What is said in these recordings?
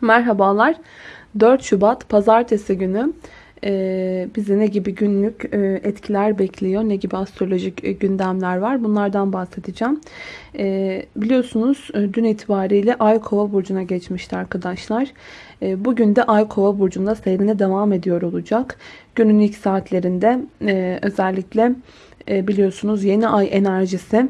Merhabalar. 4 Şubat Pazartesi günü e, bizi ne gibi günlük e, etkiler bekliyor, ne gibi astrolojik e, gündemler var bunlardan bahsedeceğim. E, biliyorsunuz e, dün itibariyle Ay Kova Burcu'na geçmişti arkadaşlar. E, bugün de Ay Kova Burcu'nda seyrine devam ediyor olacak. Günün ilk saatlerinde e, özellikle e, biliyorsunuz yeni ay enerjisi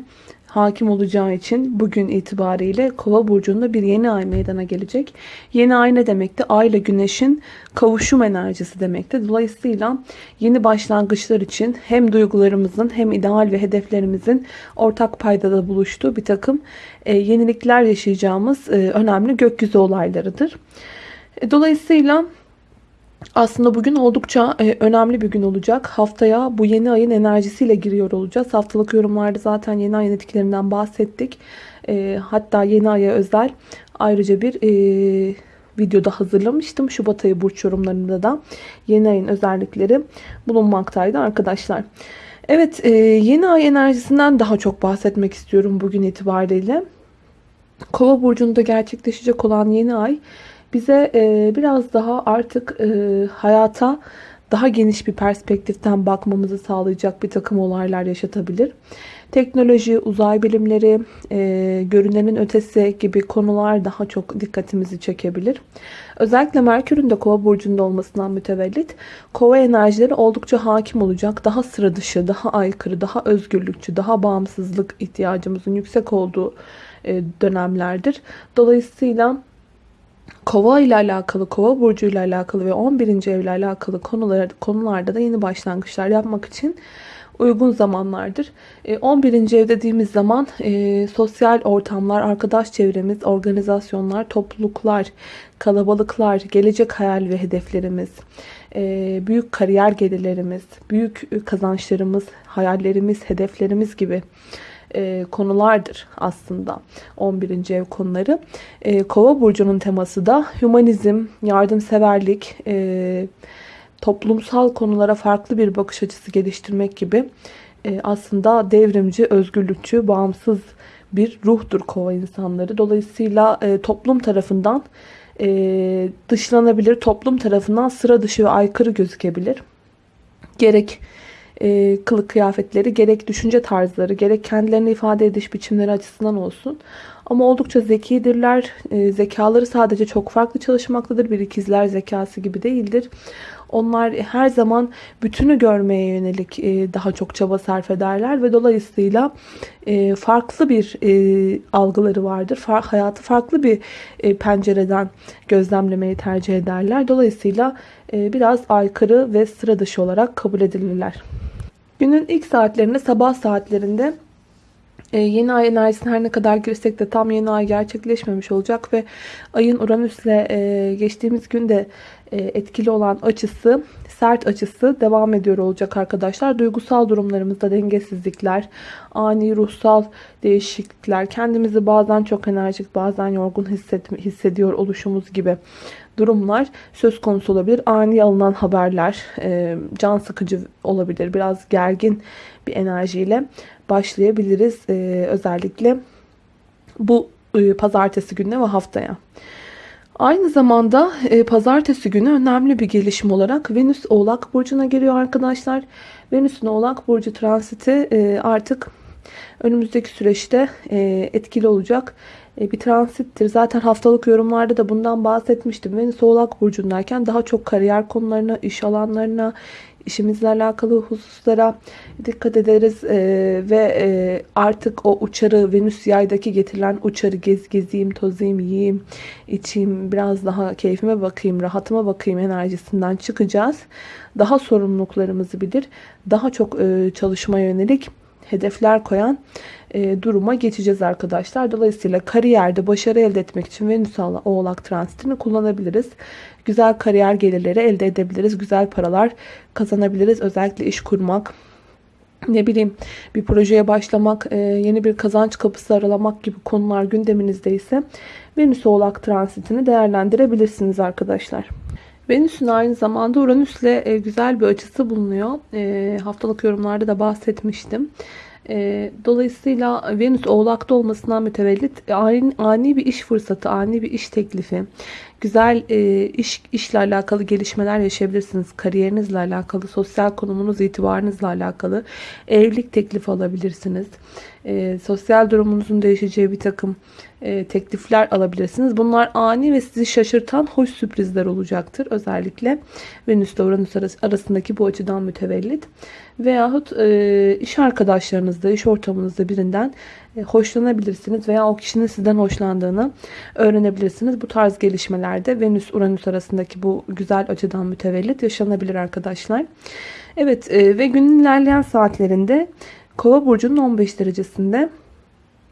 hakim olacağı için bugün itibariyle Kova burcunda bir yeni ay meydana gelecek. Yeni ay ne demekti? Ay ile Güneş'in kavuşum enerjisi demekti. Dolayısıyla yeni başlangıçlar için hem duygularımızın hem ideal ve hedeflerimizin ortak paydada buluştuğu bir takım e, yenilikler yaşayacağımız e, önemli gökyüzü olaylarıdır. E, dolayısıyla aslında bugün oldukça e, önemli bir gün olacak. Haftaya bu yeni ayın enerjisiyle giriyor olacağız. Haftalık yorumlarda zaten yeni ayın etkilerinden bahsettik. E, hatta yeni aya özel ayrıca bir e, videoda hazırlamıştım. Şubat ayı burç yorumlarında da yeni ayın özellikleri bulunmaktaydı arkadaşlar. Evet yeni ay enerjisinden daha çok bahsetmek istiyorum bugün itibariyle. Kova burcunda gerçekleşecek olan yeni ay bize e, biraz daha artık e, hayata daha geniş bir perspektiften bakmamızı sağlayacak bir takım olaylar yaşatabilir. Teknoloji, uzay bilimleri, e, görünenin ötesi gibi konular daha çok dikkatimizi çekebilir. Özellikle Merkür'ün de Kova burcunda olmasından mütevellit Kova enerjileri oldukça hakim olacak. Daha sıra dışı, daha aykırı, daha özgürlükçü, daha bağımsızlık ihtiyacımızın yüksek olduğu e, dönemlerdir. Dolayısıyla Kova ile alakalı, Kova burcu ile alakalı ve 11. evle alakalı konular, konularda da yeni başlangıçlar yapmak için uygun zamanlardır. 11. E, ev dediğimiz zaman e, sosyal ortamlar, arkadaş çevremiz, organizasyonlar, topluluklar, kalabalıklar, gelecek hayal ve hedeflerimiz, e, büyük kariyer gelirlerimiz, büyük kazançlarımız, hayallerimiz, hedeflerimiz gibi e, konulardır aslında 11. ev konuları. E, Kova burcunun teması da hümanizm, yardımseverlik, e, toplumsal konulara farklı bir bakış açısı geliştirmek gibi e, aslında devrimci, özgürlükçü, bağımsız bir ruhtur kova insanları. Dolayısıyla e, toplum tarafından e, dışlanabilir, toplum tarafından sıra dışı ve aykırı gözükebilir. Gerek e, kılık kıyafetleri gerek düşünce tarzları gerek kendilerini ifade ediş biçimleri açısından olsun. Ama oldukça zekidirler. E, zekaları sadece çok farklı çalışmaktadır. Bir ikizler zekası gibi değildir. Onlar her zaman bütünü görmeye yönelik e, daha çok çaba sarf ederler ve dolayısıyla e, farklı bir e, algıları vardır. Far, hayatı farklı bir e, pencereden gözlemlemeyi tercih ederler. Dolayısıyla e, biraz aykırı ve sıra dışı olarak kabul edilirler. Günün ilk saatlerinde sabah saatlerinde e, yeni ay enerjisine her ne kadar girsek de tam yeni ay gerçekleşmemiş olacak ve ayın Uranüs'le e, geçtiğimiz günde e, etkili olan açısı, sert açısı devam ediyor olacak arkadaşlar. Duygusal durumlarımızda dengesizlikler, ani ruhsal değişiklikler, kendimizi bazen çok enerjik bazen yorgun hissediyor oluşumuz gibi durumlar söz konusu olabilir. Ani alınan haberler e, can sıkıcı olabilir. Biraz gergin bir enerjiyle başlayabiliriz. E, özellikle bu e, pazartesi gününe ve haftaya. Aynı zamanda e, pazartesi günü önemli bir gelişim olarak Venüs Oğlak Burcu'na giriyor arkadaşlar. Venüs'ün Oğlak Burcu transiti e, artık önümüzdeki süreçte e, etkili olacak e, bir transittir. Zaten haftalık yorumlarda da bundan bahsetmiştim. Venüs Oğlak Burcu'ndayken daha çok kariyer konularına, iş alanlarına, işimizle alakalı hususlara dikkat ederiz ee, ve e, artık o uçarı Venüs yaydaki getirilen uçarı gez gezeyim, tozayım, yiyeyim, içeyim, biraz daha keyfime bakayım, rahatıma bakayım enerjisinden çıkacağız. Daha sorumluluklarımızı bilir, daha çok e, çalışmaya yönelik hedefler koyan e, duruma geçeceğiz arkadaşlar. Dolayısıyla kariyerde başarı elde etmek için Venüs Oğlak transitini kullanabiliriz. Güzel kariyer gelirleri elde edebiliriz. Güzel paralar kazanabiliriz. Özellikle iş kurmak, ne bileyim bir projeye başlamak, e, yeni bir kazanç kapısı aralamak gibi konular gündeminizde ise Venüs Oğlak transitini değerlendirebilirsiniz arkadaşlar. Venüs'ün aynı zamanda Uranüs'le e, güzel bir açısı bulunuyor. E, haftalık yorumlarda da bahsetmiştim. E, dolayısıyla Venüs oğlakta olmasından mütevellit ani, ani bir iş fırsatı, ani bir iş teklifi, güzel e, iş işle alakalı gelişmeler yaşayabilirsiniz. Kariyerinizle alakalı, sosyal konumunuz, itibarınızla alakalı evlilik teklifi alabilirsiniz. E, sosyal durumunuzun değişeceği bir takım e, teklifler alabilirsiniz. Bunlar ani ve sizi şaşırtan hoş sürprizler olacaktır. Özellikle Venüs ile Uranüs arasındaki bu açıdan mütevellit. Veyahut e, iş arkadaşlarınızda, iş ortamınızda birinden e, hoşlanabilirsiniz veya o kişinin sizden hoşlandığını öğrenebilirsiniz. Bu tarz gelişmelerde Venüs-Uranüs arasındaki bu güzel açıdan mütevellit yaşanabilir arkadaşlar. Evet e, ve günün ilerleyen saatlerinde Kova burcunun 15 derecesinde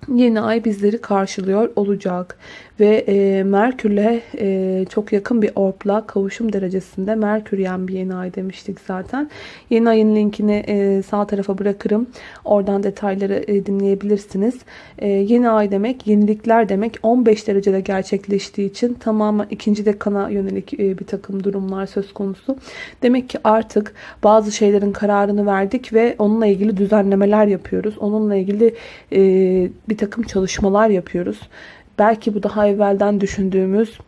yeni ay bizleri karşılıyor olacak. Ve e, Merkür'le e, çok yakın bir orpla kavuşum derecesinde Merküryen bir yeni ay demiştik zaten. Yeni ayın linkini e, sağ tarafa bırakırım. Oradan detayları e, dinleyebilirsiniz. E, yeni ay demek, yenilikler demek 15 derecede gerçekleştiği için tamamen ikinci dekana yönelik e, bir takım durumlar söz konusu. Demek ki artık bazı şeylerin kararını verdik ve onunla ilgili düzenlemeler yapıyoruz. Onunla ilgili e, bir takım çalışmalar yapıyoruz. Belki bu daha evvelden düşündüğümüz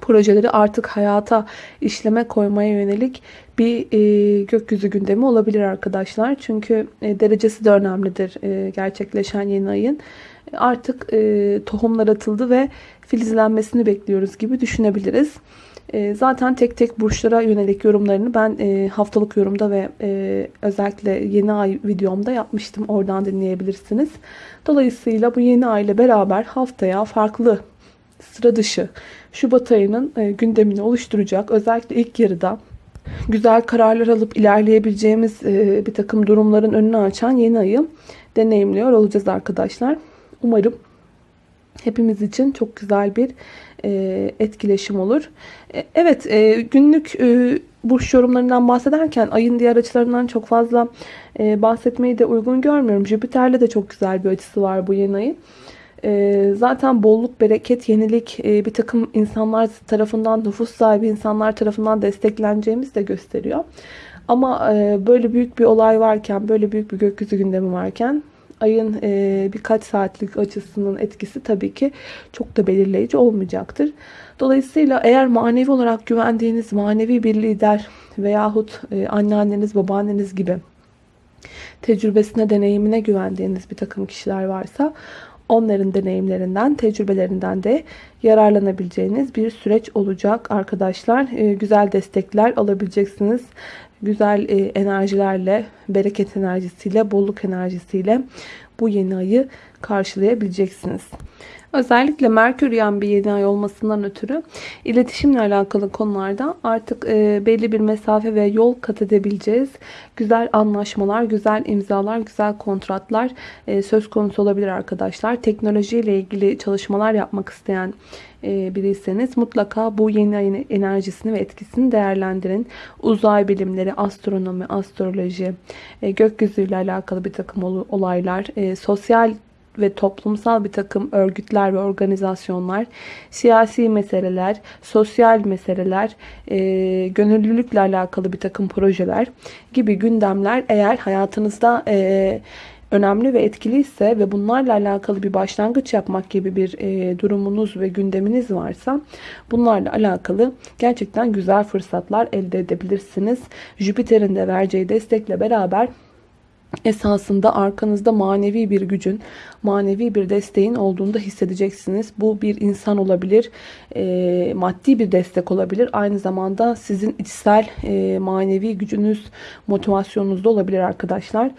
projeleri artık hayata işleme koymaya yönelik bir e, gökyüzü gündemi olabilir arkadaşlar. Çünkü e, derecesi de önemlidir e, gerçekleşen yeni ayın. Artık e, tohumlar atıldı ve filizlenmesini bekliyoruz gibi düşünebiliriz. E, zaten tek tek burçlara yönelik yorumlarını ben e, haftalık yorumda ve e, özellikle yeni ay videomda yapmıştım. Oradan dinleyebilirsiniz. Dolayısıyla bu yeni ay ile beraber haftaya farklı sıra dışı Şubat ayının gündemini oluşturacak. Özellikle ilk yarıda güzel kararlar alıp ilerleyebileceğimiz bir takım durumların önünü açan yeni ayı deneyimliyor olacağız arkadaşlar. Umarım hepimiz için çok güzel bir e, etkileşim olur. E, evet e, günlük burç yorumlarından bahsederken ayın diğer açılarından çok fazla bahsetmeyi de uygun görmüyorum. Jüpiter'le de çok güzel bir açısı var bu yeni ayın. Zaten bolluk, bereket, yenilik bir takım insanlar tarafından, nüfus sahibi insanlar tarafından destekleneceğimiz de gösteriyor. Ama böyle büyük bir olay varken, böyle büyük bir gökyüzü gündemi varken ayın e, birkaç saatlik açısının etkisi tabii ki çok da belirleyici olmayacaktır. Dolayısıyla eğer manevi olarak güvendiğiniz manevi bir lider veyahut e, anneanneniz, babaanneniz gibi tecrübesine, deneyimine güvendiğiniz bir takım kişiler varsa onların deneyimlerinden, tecrübelerinden de yararlanabileceğiniz bir süreç olacak arkadaşlar. E, güzel destekler alabileceksiniz güzel e, enerjilerle, bereket enerjisiyle, bolluk enerjisiyle bu yeni ayı karşılayabileceksiniz. Özellikle Merkür yan bir yeni ay olmasından ötürü iletişimle alakalı konularda artık e, belli bir mesafe ve yol kat edebileceğiz. Güzel anlaşmalar, güzel imzalar, güzel kontratlar e, söz konusu olabilir arkadaşlar. Teknolojiyle ilgili çalışmalar yapmak isteyen e, biriyseniz mutlaka bu yeni ayın enerjisini ve etkisini değerlendirin. Uzay bilimleri, astronomi, astroloji, e, gökyüzüyle alakalı bir takım olaylar, e, sosyal ve toplumsal bir takım örgütler ve organizasyonlar, siyasi meseleler, sosyal meseleler, e, gönüllülükle alakalı bir takım projeler gibi gündemler eğer hayatınızda e, önemli ve etkiliyse ve bunlarla alakalı bir başlangıç yapmak gibi bir e, durumunuz ve gündeminiz varsa bunlarla alakalı gerçekten güzel fırsatlar elde edebilirsiniz. Jüpiter'in de vereceği destekle beraber esasında arkanızda manevi bir gücün, manevi bir desteğin olduğunu da hissedeceksiniz. Bu bir insan olabilir, e, maddi bir destek olabilir. Aynı zamanda sizin içsel e, manevi gücünüz, motivasyonunuz da olabilir arkadaşlar.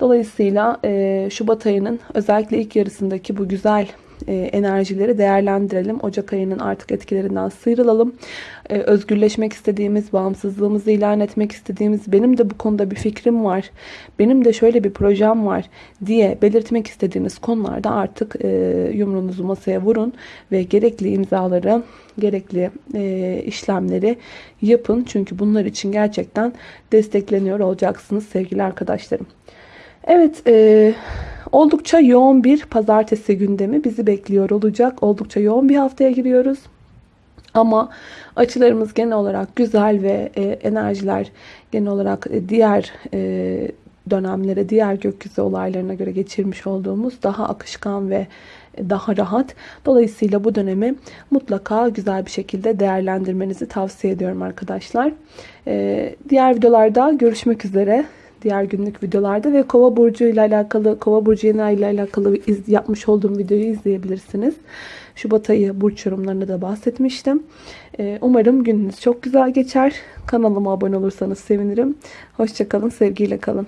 Dolayısıyla e, Şubat ayının özellikle ilk yarısındaki bu güzel enerjileri değerlendirelim. Ocak ayının artık etkilerinden sıyrılalım. E, özgürleşmek istediğimiz, bağımsızlığımızı ilan etmek istediğimiz, benim de bu konuda bir fikrim var, benim de şöyle bir projem var diye belirtmek istediğimiz konularda artık e, yumruğunuzu masaya vurun ve gerekli imzaları, gerekli işlemleri yapın. Çünkü bunlar için gerçekten destekleniyor olacaksınız sevgili arkadaşlarım. Evet, e, oldukça yoğun bir pazartesi gündemi bizi bekliyor olacak. Oldukça yoğun bir haftaya giriyoruz. Ama açılarımız genel olarak güzel ve e, enerjiler genel olarak e, diğer e, dönemlere, diğer gökyüzü olaylarına göre geçirmiş olduğumuz daha akışkan ve daha rahat. Dolayısıyla bu dönemi mutlaka güzel bir şekilde değerlendirmenizi tavsiye ediyorum arkadaşlar. Ee, diğer videolarda görüşmek üzere. Diğer günlük videolarda ve Kova burcu ile alakalı, Kova burcu yeni ile alakalı iz, yapmış olduğum videoyu izleyebilirsiniz. Şubat ayı burç yorumlarını da bahsetmiştim. Ee, umarım gününüz çok güzel geçer. Kanalıma abone olursanız sevinirim. Hoşçakalın, sevgiyle kalın.